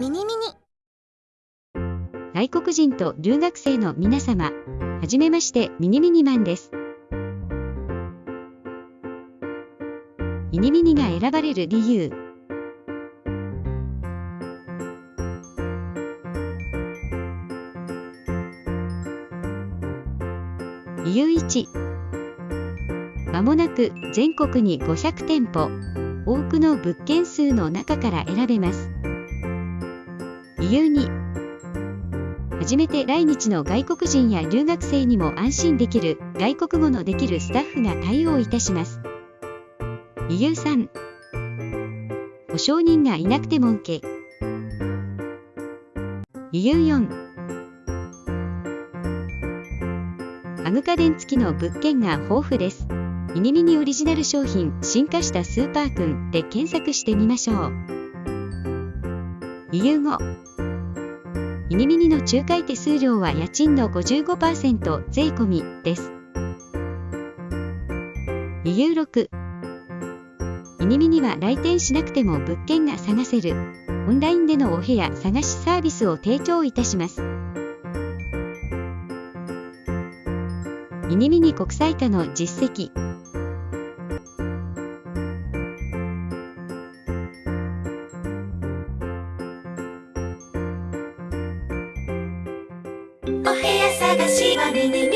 ミニミニ外国人と留学生の皆様、はじめましてミニミニマンです。ミニミニが選ばれる理由。理由1まもなく全国に500店舗多くの物件数の中から選べます理由2初めて来日の外国人や留学生にも安心できる外国語のできるスタッフが対応いたします。理由3保証人がいなくても OK 理由4アグ家電付きの物件が豊富です。ミニミニオリジナル商品進化したスーパーくんで検索してみましょう。理由5ミニミニの仲介手数料は家賃の55%税込みです。理由6ミニミニは来店しなくても物件が探せるオンラインでのお部屋探しサービスを提供いたします。ミニミニ国際化の実績探しはミニミニ